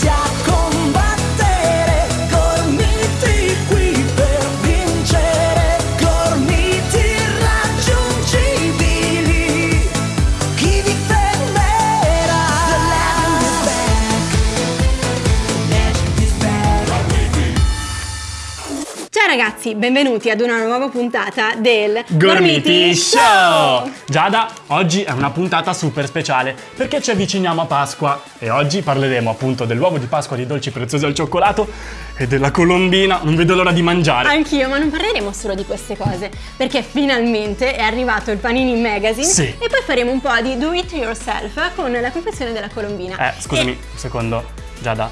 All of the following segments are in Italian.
家。Ciao ragazzi, benvenuti ad una nuova puntata del Gormiti Show! Giada, oggi è una puntata super speciale perché ci avviciniamo a Pasqua e oggi parleremo appunto dell'uovo di Pasqua di dolci preziosi al cioccolato e della colombina. Non vedo l'ora di mangiare. Anch'io, ma non parleremo solo di queste cose, perché finalmente è arrivato il Panini Magazine Sì. e poi faremo un po' di do it yourself con la confezione della colombina. Eh, scusami, E- un secondo. Giada,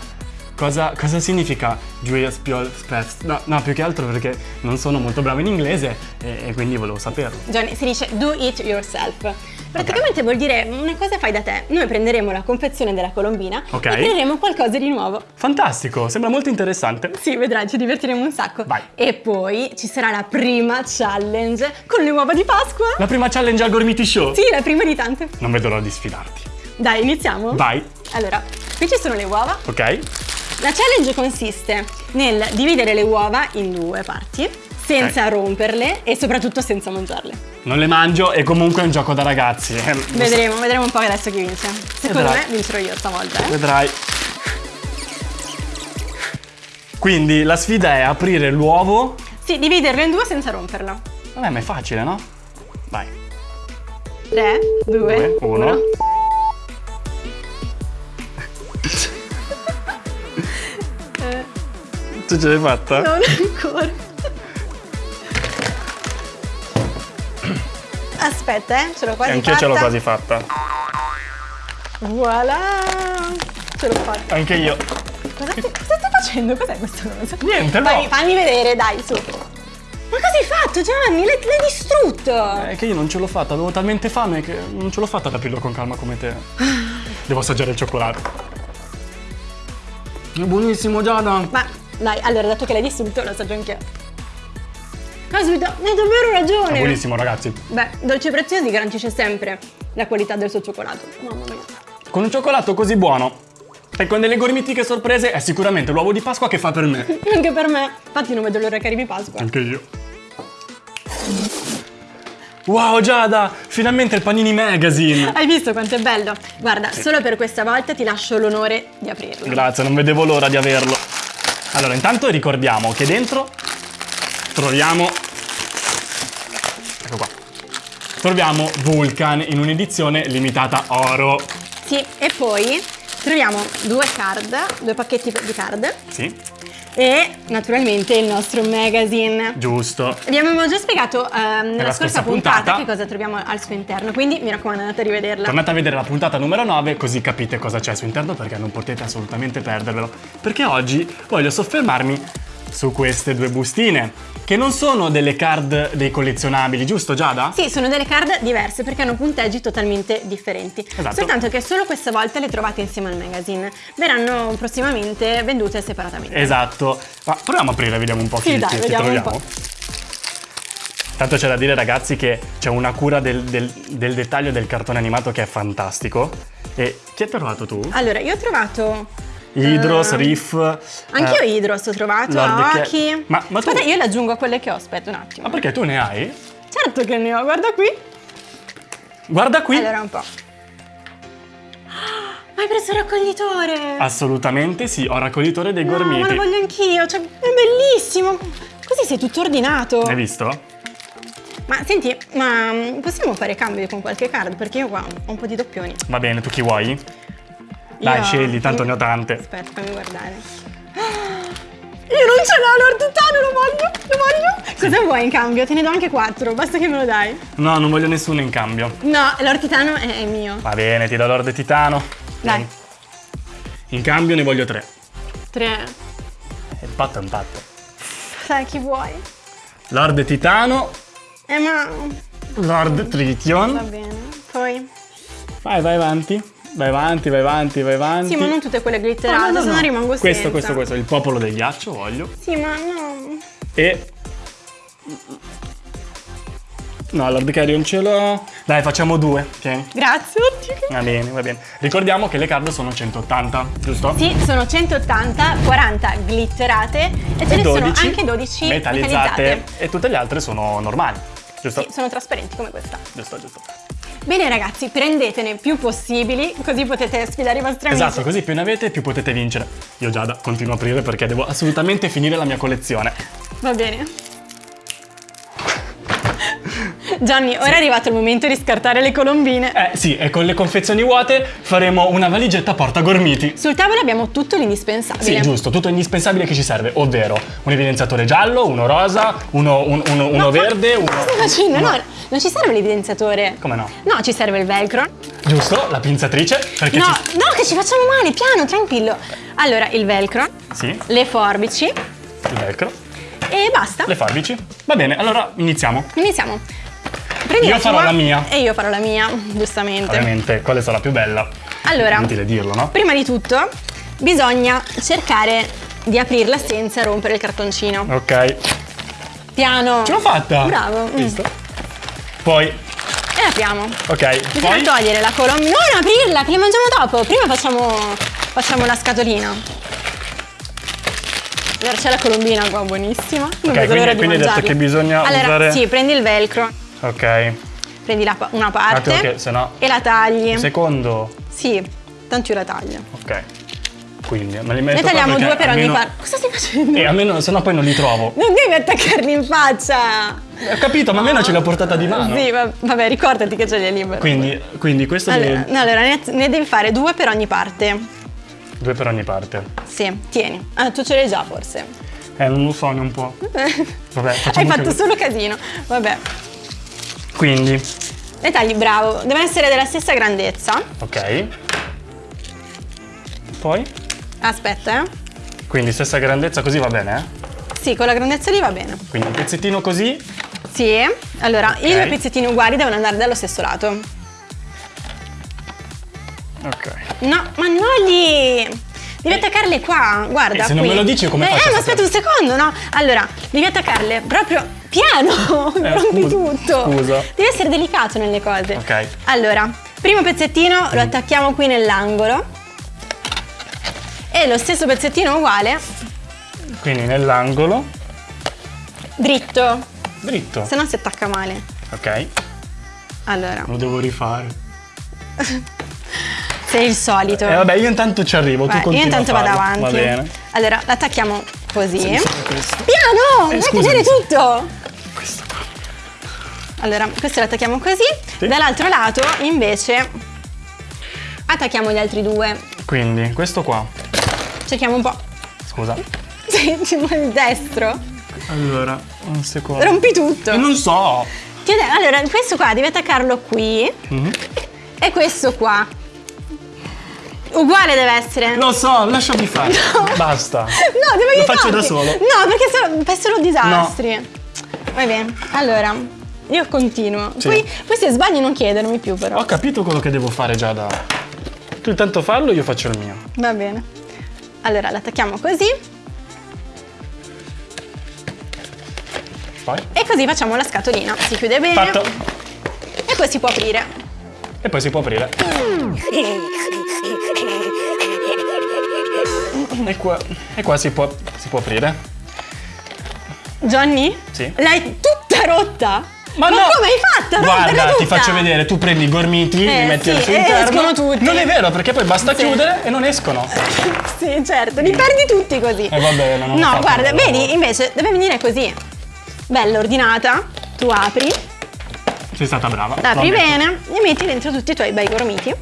cosa, cosa significa Julius Piol Fest? No, no, più che altro perché non sono molto bravo in inglese e, e quindi volevo saperlo. Johnny, si dice do it yourself. Praticamente vuol dire una cosa fai da te. Noi prenderemo la confezione della colombina Ok. e creeremo qualcosa di nuovo. Fantastico, sembra molto interessante. Sì, vedrai, ci divertiremo un sacco. Vai. E poi ci sarà la prima challenge con le uova di Pasqua. La prima challenge al Gormiti Show. Sì, la prima di tante. Non vedo l'ora di sfidarti. Dai, iniziamo? Vai, Allora, qui ci sono le uova. ok? La challenge consiste nel dividere le uova in due parti, senza romperle e soprattutto senza mangiarle. Non le mangio e comunque è un gioco da ragazzi. eh. Vedremo, vedremo un po' adesso chi vince. Secondo Vedrai. me vincerò io stavolta, eh. Vedrai. Quindi la sfida è aprire l'uovo. Sì, dividerlo in due senza romperlo. Vabbè, ma è facile, no? Vai. 3, 2, Due, 1. Tu ce l'hai fatta? Non ancora. Aspetta, eh, ce l'ho quasi Anch'io fatta. ce l'ho quasi fatta. Voilà! Ce l'ho fatta. Anche io. Cosa, stai- cosa stai facendo? Cos'è questa cosa? Niente, no. Vai, fammi vedere, dai, su. Ma cosa hai fatto, Gianni? L'hai, l'hai distrutto! È che io non ce l'ho fatta, avevo talmente fame che non ce l'ho fatta ad aprirlo con calma come te. Devo assaggiare il cioccolato. È buonissimo, Giada. Ma dai, allora, dato che l'hai distrutto, lo assaggio anch'io. Caspita, hai davvero ragione! È buonissimo, ragazzi. Beh, Dolce Preziosi garantisce sempre la qualità del suo cioccolato. Mamma mia. Con un cioccolato così buono e con delle gormitiche sorprese è sicuramente l'uovo di Pasqua che fa per me. Anche per me. Infatti non vedo l'ora che arrivi Pasqua. Anche io. Wow, Giada! Finalmente il Panini Magazine! Hai visto quanto è bello? Guarda, solo per questa volta ti lascio l'onore di aprirlo. Grazie, non vedevo l'ora di averlo. Allora, intanto ricordiamo che dentro troviamo... Ecco qua. Troviamo Vulcan in un'edizione limitata oro. Sì, e poi troviamo due card, due pacchetti di card Sì, e naturalmente il nostro magazine. giusto. Vi abbiamo già spiegato ehm, nella, scorsa, scorsa puntata, puntata. che cosa troviamo al suo interno, quindi mi raccomando andate a rivederla. Tornate a vedere la puntata numero 9 così capite cosa c'è al suo interno perché non potete assolutamente perdervelo. Perché oggi voglio soffermarmi su queste due bustine, che non sono delle card dei collezionabili, giusto Giada? Sì, sono delle card diverse perché hanno punteggi totalmente differenti. Esatto. Soltanto che solo questa volta le trovate insieme al magazine. Verranno prossimamente vendute separatamente. Esatto. Ma proviamo a aprire, vediamo un po' Sì, chi, dai, chi- chi vediamo un troviamo. Tanto c'è da dire ragazzi che c'è una cura del, del- del dettaglio del cartone animato che è fantastico. E chi hai trovato tu? Allora, io ho trovato. Idros, eh, Riff. Anch'io eh, Idros ho trovato, Aoki. Ma- ma tu- Aspetta, io le aggiungo a quelle che ho. Aspetta un attimo. Ma perché tu ne hai? Certo che ne ho, guarda qui. Guarda qui. Allora un po'. Ah, Hai preso il raccoglitore! Assolutamente sì, ho raccoglitore dei No, ma gormiti. lo voglio anch'io, cioè, è bellissimo! Così sei tutto ordinato. Hai visto? Ma senti, ma mm, possiamo fare cambio con qualche card? Perché io qua ho un po' di doppioni. Va bene, tu chi vuoi? Dai, Io- scegli, tanto io- ne ho tante. Aspetta, fammi guardare. Io non ce l'ho Lord Titano, lo voglio, lo voglio. Cosa vuoi in cambio? Te ne do anche quattro, basta che me lo dai. No, non voglio nessuno in cambio. No, Lord Titano è, è mio. Va bene, ti do Lord Titano. Dai. Vieni. In cambio ne voglio tre. Tre. Il patto è un patto. Sai chi vuoi? Lord Titano, Eh ma... Lord Va Tritium. bene. Poi... Vai, vai avanti. Vai avanti, vai avanti, vai avanti. Sì, ma non tutte quelle glitterate, No, no, no, se no rimango Questo, senza. questo, questo. Il popolo del ghiaccio voglio. Sì, ma no... E... No, non ce l'ho. Dai, facciamo due. Tieni. Grazie, oddio. Va bene, va bene. Ricordiamo che le card sono 180, giusto? Sì, sono 180, 40 glitterate e ce E ne 12 sono anche 12 metallizzate. metallizzate. E tutte le altre sono normali. Giusto? Sì, sono trasparenti come questa. Giusto, giusto. Bene ragazzi, prendetene più possibili, così potete sfidare i vostri amici. Esatto, così più ne avete più potete vincere. Io Giada continuo a aprire perché devo assolutamente finire la mia collezione. Va bene. Gianni, ora è arrivato il momento di scartare le colombine. Eh sì, e con le confezioni vuote faremo una valigetta porta gormiti. Sul tavolo abbiamo tutto l'indispensabile. Sì, giusto, tutto indispensabile che ci serve, ovvero un evidenziatore giallo, uno rosa, uno, un- uno- uno verde, uno... Cosa facendo? No, non ci serve l'evidenziatore. Come no? No, ci serve il velcro. Giusto, la pinzatrice, perché No, ci... no, che ci facciamo male, piano, tranquillo. Allora, il velcro, Sì, le forbici il velcro, e basta. le forbici. Va bene, allora iniziamo. Iniziamo. Prendi Io la farò tua la mia. E io farò la mia, giustamente. Ovviamente, quale sarà più bella? Allora, Inutile dirlo, no? prima di tutto bisogna cercare di aprirla senza rompere il cartoncino. Ok, Piano. ce l'ho fatta! Bravo. Mm. Visto? Poi, E apriamo. ok, Bisogna poi... togliere la colomba. Non aprirla, che la mangiamo dopo. Prima facciamo, facciamo la scatolina. Allora c'è la colombina qua, buonissima. Non Ok, vedo l'ora quindi, di quindi hai detto mangiarla. che bisogna allora, usare... sì, prendi il velcro, Ok, prendi la una parte attimo che se no... e la tagli. Secondo, Sì, tanto io la taglio. ok. Quindi me li metto Ne tagliamo due per ogni almeno- parte. Cosa stai facendo? E almeno, se no poi non li trovo. Non devi attaccarli in faccia. Ho capito, ma almeno ce l'ho portata di mano. Sì, va- vabbè, ricordati che ce li hai libero. Quindi, quindi questo Allora, deve... no, allora ne, ne devi fare due per ogni parte. Due per ogni parte. Sì, tieni. Ah, tu ce l'hai già forse. Eh, non lo so, ne un po'. Vabbè, Hai fatto così. solo casino. Vabbè. Quindi, Le tagli, bravo. Devono essere della stessa grandezza. ok. Poi, Aspetta, eh. quindi stessa grandezza così va bene, eh? Sì, con la grandezza lì va bene. Quindi un pezzettino così. Sì. Allora, i Ok. due pezzettini uguali devono andare dallo stesso lato. Ok. No, ma non lì! Devi attaccarle qua, guarda. E se non qui. me lo dici, come eh, faccio Eh, ma aspetta un secondo, no? Allora, devi attaccarle proprio piano, Eh, rompi tutto. scusa. Devi essere delicato nelle cose. Ok. Allora, primo pezzettino lo attacchiamo qui nell'angolo. E lo stesso pezzettino uguale, Quindi nell'angolo, dritto, dritto. se no si attacca male. Ok. Allora, Lo devo rifare. sei il solito. E vabbè, io intanto ci arrivo, Vai, tu continua io intanto vado avanti. Va bene. Allora, l'attacchiamo così. Questo. Piano! Eh, non sì. tutto! Allora, questo lo attacchiamo così. Sì. Dall'altro lato, invece, attacchiamo gli altri due. Quindi, questo qua. Cerchiamo un po'. Scusa. Sì, il destro. Allora, un secondo. Rompi tutto. Non so. Allora, questo qua devi attaccarlo qui. Mhm. E questo qua. Uguale deve essere. Lo so, lasciami fare. Basta. No, devo Lo aiutarti. faccio da solo. No, perché solo- fai solo disastri. Va bene. Allora, io continuo. Sì. Poi, poi se sbagli non chiedermi più però. Ho capito quello che devo fare già da. Tu intanto fallo, io faccio il mio. Va bene. Allora, l'attacchiamo così. Poi. E così facciamo la scatolina. Si chiude bene. Fatto. E poi si può aprire. E poi si può aprire. E qua, e qua si, può, si può aprire. Johnny? Sì. L'hai tutta rotta? Ma, no! come hai fatto? Guarda, ti faccio vedere, tu prendi i gormiti, Eh, li metti sì, al suo e tutti. Non è vero, perché poi basta Sì. chiudere e non escono. Sì, certo, li perdi tutti così. Eh, va bene, non No, guarda, lavoro. vedi, invece deve venire così. Bella ordinata. Tu apri, Sei stata brava. apri bene e metti dentro tutti i tuoi bei gormiti.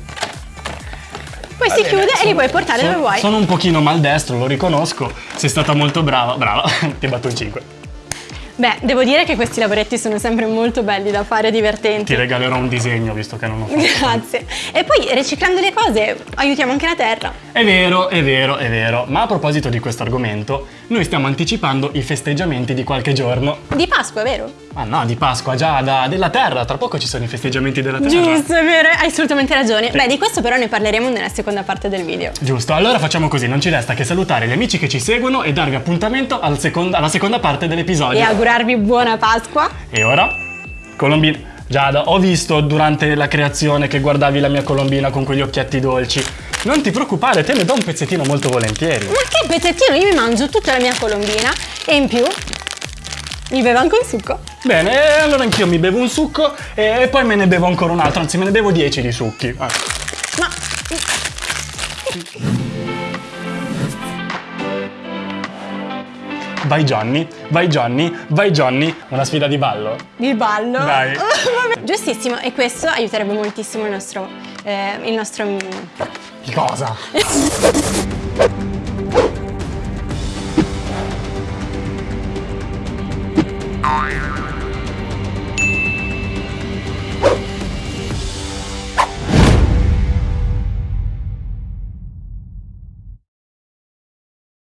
Poi Va si bene, chiude e sono- li puoi portare sono- dove vuoi. Sono un pochino maldestro, lo riconosco. Sei stata molto brava. Brava, ti batto in 5. Beh, devo dire che questi lavoretti sono sempre molto belli da fare, divertenti. Ti regalerò un disegno, visto che non ho fatto. Grazie. E poi riciclando le cose aiutiamo anche la terra. È vero, è vero, è vero. Ma a proposito di questo argomento, noi stiamo anticipando i festeggiamenti di qualche giorno. Di Pasqua, vero? Ah no, di Pasqua, già da, della Terra. Tra poco ci sono i festeggiamenti della Terra. Giusto, è vero, hai assolutamente ragione. Beh, di questo però ne parleremo nella seconda parte del video. Giusto, allora facciamo così, non ci resta che salutare gli amici che ci seguono e darvi appuntamento al seconda- alla seconda parte dell'episodio. E augurarvi buona Pasqua. E ora? Colombina. Giada, ho visto durante la creazione che guardavi la mia colombina con quegli occhietti dolci. Non ti preoccupare, te ne do un pezzettino molto volentieri. Ma che pezzettino, io mi mangio tutta la mia colombina e in più mi bevo anche un succo. Bene, e allora anch'io mi bevo un succo e poi me ne bevo ancora un altro, anzi me ne bevo 10 di succhi. Eh. Ma Vai Johnny, vai Johnny, vai Johnny. Una sfida di ballo? di ballo. Dai. Giustissimo, e questo aiuterebbe moltissimo il nostro. eh, il nostro. Che cosa? Bye.